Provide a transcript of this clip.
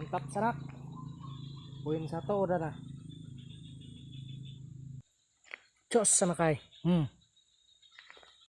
Mantap sanak. Poin satu udah nah. Jos sanak ay. Hmm.